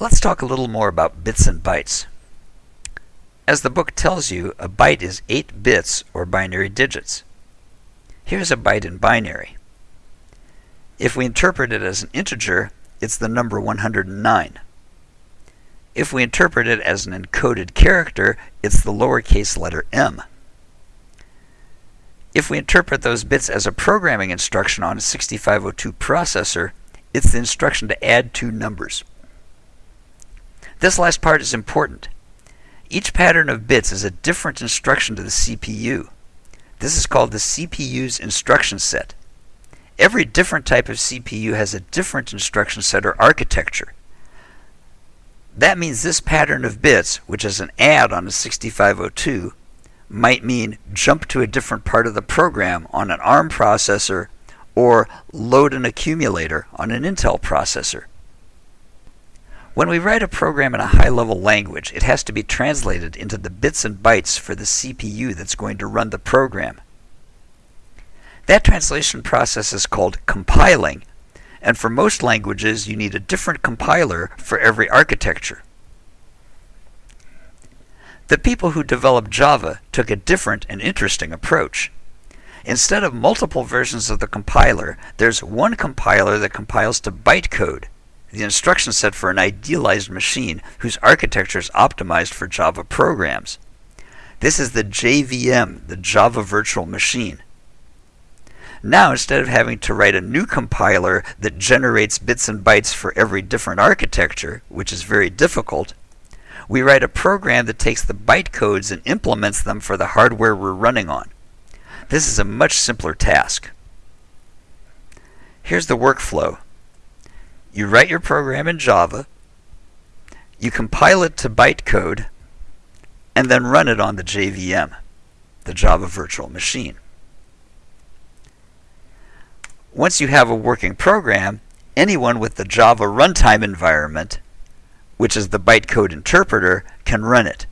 Let's talk a little more about bits and bytes. As the book tells you, a byte is 8 bits or binary digits. Here's a byte in binary. If we interpret it as an integer, it's the number 109. If we interpret it as an encoded character, it's the lowercase letter m. If we interpret those bits as a programming instruction on a 6502 processor, it's the instruction to add two numbers. This last part is important. Each pattern of bits is a different instruction to the CPU. This is called the CPU's instruction set. Every different type of CPU has a different instruction set or architecture. That means this pattern of bits, which is an add on a 6502, might mean jump to a different part of the program on an ARM processor or load an accumulator on an Intel processor. When we write a program in a high-level language, it has to be translated into the bits and bytes for the CPU that's going to run the program. That translation process is called compiling, and for most languages you need a different compiler for every architecture. The people who developed Java took a different and interesting approach. Instead of multiple versions of the compiler, there's one compiler that compiles to bytecode, the instruction set for an idealized machine whose architecture is optimized for Java programs. This is the JVM, the Java Virtual Machine. Now, instead of having to write a new compiler that generates bits and bytes for every different architecture, which is very difficult, we write a program that takes the bytecodes and implements them for the hardware we're running on. This is a much simpler task. Here's the workflow. You write your program in Java, you compile it to bytecode, and then run it on the JVM, the Java Virtual Machine. Once you have a working program, anyone with the Java runtime environment, which is the bytecode interpreter, can run it.